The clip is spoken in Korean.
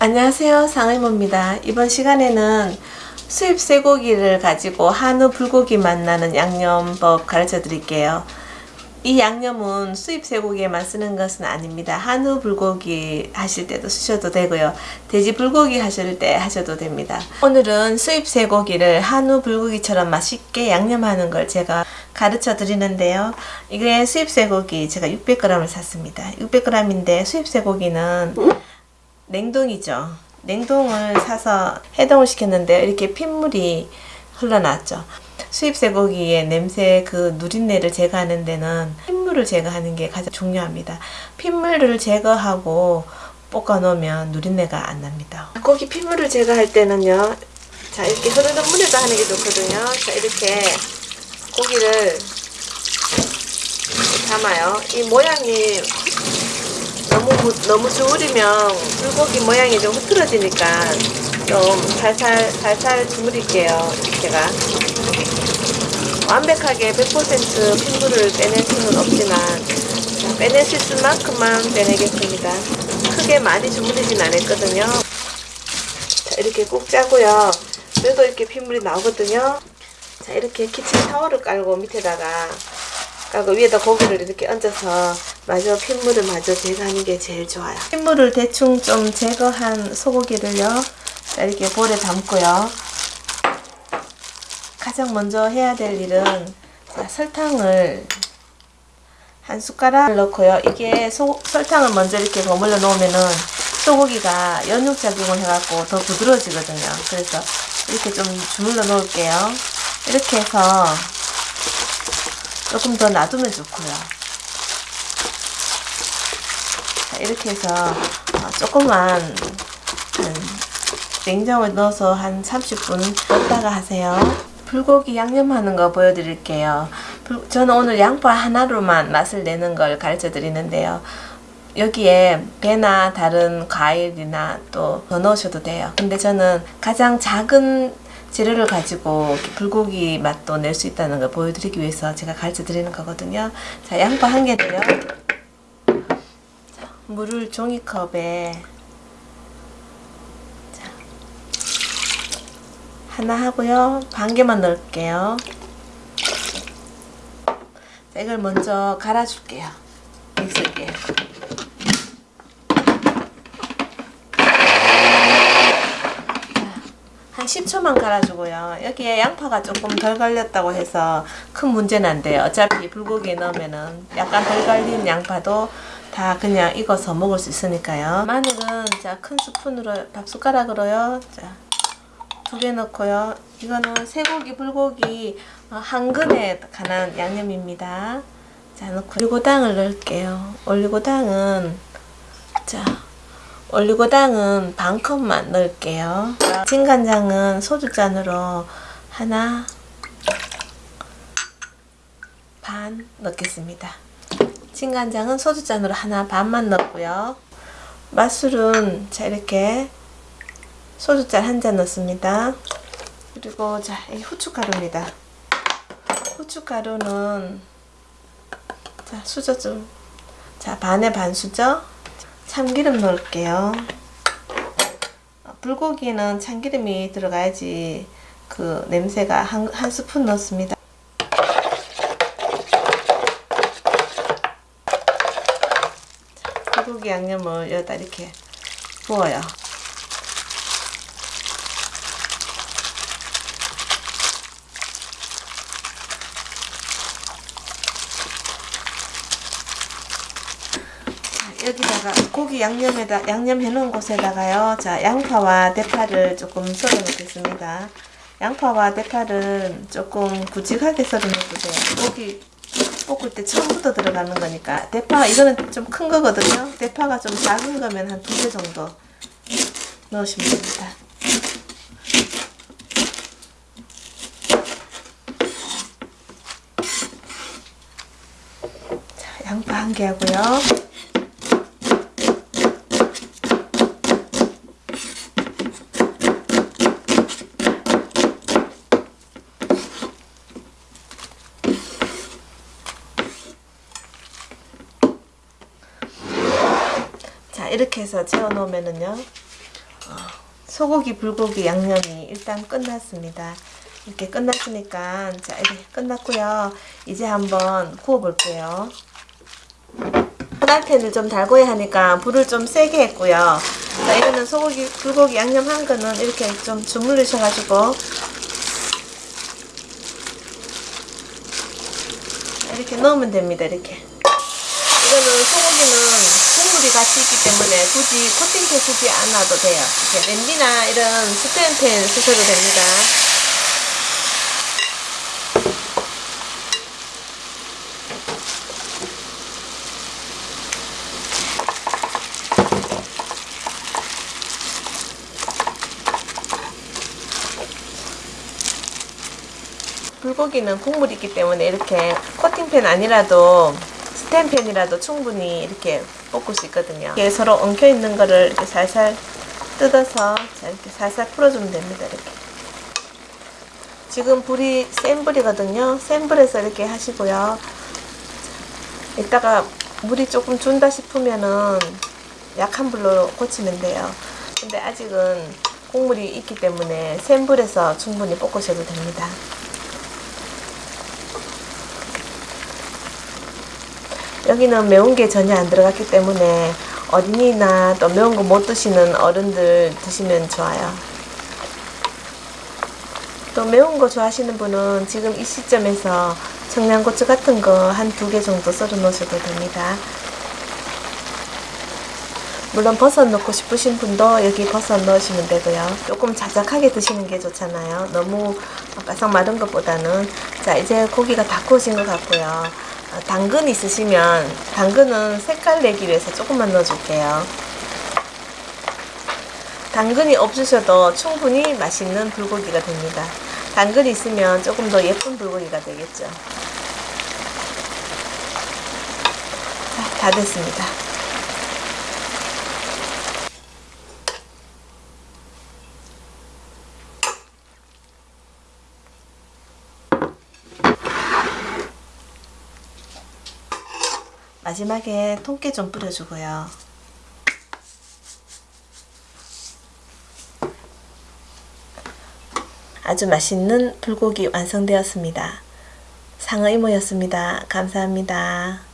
안녕하세요 상의모입니다. 이번 시간에는 수입 쇠고기를 가지고 한우 불고기 맛나는 양념법 가르쳐 드릴게요. 이 양념은 수입 쇠고기에만 쓰는 것은 아닙니다. 한우 불고기 하실 때도 쓰셔도 되고요. 돼지 불고기 하실 때 하셔도 됩니다. 오늘은 수입 쇠고기를 한우 불고기처럼 맛있게 양념하는 걸 제가 가르쳐 드리는데요. 이게 수입 쇠고기 제가 600g을 샀습니다. 600g인데 수입 쇠고기는 냉동이죠. 냉동을 사서 해동을 시켰는데 이렇게 핏물이 흘러났죠. 수입 쇠고기의 냄새 그 누린내를 제거하는 데는 핏물을 제거하는 게 가장 중요합니다. 핏물을 제거하고 볶아 놓으면 누린내가 안 납니다. 고기 핏물을 제거할 때는요. 자 이렇게 흐르는 물에다 하는 게 좋거든요. 자 이렇게 고기를 담아요. 이 모양이 너무 너무 주물이면 불고기 모양이 좀 흐트러지니까 좀 살살 살살 주물일게요 제가. 완벽하게 100% 핏물을 빼낼 수는 없지만 자, 빼낼 수 있을 만큼만 빼내겠습니다. 크게 많이 주물이진 않았거든요. 자 이렇게 꾹 짜고요. 그래도 이렇게 핏물이 나오거든요. 자 이렇게 키친 타월을 깔고 밑에다가 깔고 위에다 고기를 이렇게 얹어서 마저 핏물을 마저 제거하는 게 제일 좋아요. 핏물을 대충 좀 제거한 소고기를요. 이렇게 볼에 담고요. 가장 먼저 해야 될 일은 자, 설탕을 한 숟가락 넣고요. 이게 소, 설탕을 먼저 이렇게 버물러 놓으면은 소고기가 연육 작용을 해갖고 더 부드러워지거든요. 그래서 이렇게 좀 주물러 놓을게요. 이렇게 해서 조금 더 놔두면 좋고요. 자, 이렇게 해서 어, 조금만 냉장고에 넣어서 한 30분 넣다가 하세요. 불고기 양념하는 거 보여드릴게요. 저는 오늘 양파 하나로만 맛을 내는 걸 가르쳐 드리는데요. 여기에 배나 다른 과일이나 또 더 넣으셔도 돼요. 근데 저는 가장 작은 재료를 가지고 불고기 맛도 낼 수 있다는 걸 보여드리기 위해서 제가 가르쳐 드리는 거거든요. 자, 양파 한 개를요. 자, 물을 종이컵에 자, 하나 하고요. 반 개만 넣을게요. 자, 이걸 먼저 갈아줄게요. 믹서기에. 한 10초만 갈아주고요. 여기에 양파가 조금 덜 갈렸다고 해서 큰 문제는 안 돼요. 어차피 불고기에 넣으면 은 약간 덜 갈린 양파도 다 그냥 익어서 먹을 수 있으니까요. 마늘은 자 큰 스푼으로 밥 숟가락으로요. 자 두 개 넣고요. 이거는 쇠고기 불고기 한 근에 간한 양념입니다. 자 넣고 올리고당을 넣을게요. 올리고당은 자 올리고당은 반 컵만 넣을게요. 진간장은 소주잔으로 하나 반 넣겠습니다. 진간장은 소주잔으로 하나 반만 넣고요. 맛술은 자 이렇게 소주잔 한 잔 넣습니다. 그리고 자 이 후춧가루입니다. 후춧가루는 자 수저 좀 자 반에 반 수저 참기름 넣을게요. 불고기는 참기름이 들어가야지 그 냄새가 한, 한 스푼 넣습니다. 불고기 양념을 여기다 이렇게 부어요. 여기다가 고기 양념에다 양념 해놓은 곳에다가요. 자 양파와 대파를 조금 썰어 놓겠습니다. 양파와 대파를 조금 굵직하게 썰어 놓으세요. 고기 볶을 때 처음부터 들어가는 거니까 대파 이거는 좀 큰 거거든요. 대파가 좀 작은 거면 한 두 개 정도 넣으시면 됩니다. 자 양파 한 개 하고요 이렇게 해서 재워 놓으면은요 소고기 불고기 양념이 일단 끝났습니다. 이렇게 끝났으니까 자 이렇게 끝났고요. 이제 한번 구워 볼게요. 프라이팬을 좀 달궈야 하니까 불을 좀 세게 했고요. 자 이거는 소고기 불고기 양념 한 거는 이렇게 좀 주물르셔가지고 이렇게 넣으면 됩니다. 이렇게. 이거는 소고기는 같이 있기 때문에 굳이 코팅팬 쓰지 않아도 돼요. 이렇게 냄비나 이런 스텐팬 쓰셔도 됩니다. 불고기는 국물이 있기 때문에 이렇게 코팅팬 아니라도 스텐팬이라도 충분히 이렇게 볶을 수 있거든요. 이게 서로 엉켜 있는 거를 이렇게 살살 뜯어서 자, 이렇게 살살 풀어주면 됩니다. 이렇게. 지금 불이 센 불이거든요. 센 불에서 이렇게 하시고요. 이따가 물이 조금 준다 싶으면은 약한 불로 고치면 돼요. 근데 아직은 국물이 있기 때문에 센 불에서 충분히 볶으셔도 됩니다. 여기는 매운 게 전혀 안 들어갔기 때문에 어린이나 또 매운 거 못 드시는 어른들 드시면 좋아요. 또 매운 거 좋아하시는 분은 지금 이 시점에서 청양고추 같은 거 한 두 개 정도 썰어 놓으셔도 됩니다. 물론 버섯 넣고 싶으신 분도 여기 버섯 넣으시면 되고요. 조금 자작하게 드시는 게 좋잖아요. 너무 바싹 마른 것보다는 자 이제 고기가 다 구워진 것 같고요. 어, 당근 있으시면 당근은 색깔 내기 위해서 조금만 넣어줄게요. 당근이 없으셔도 충분히 맛있는 불고기가 됩니다. 당근이 있으면 조금 더 예쁜 불고기가 되겠죠. 자, 다 됐습니다. 마지막에 통깨 좀 뿌려주고요. 아주 맛있는 불고기 완성되었습니다. 상어 이모였습니다. 감사합니다.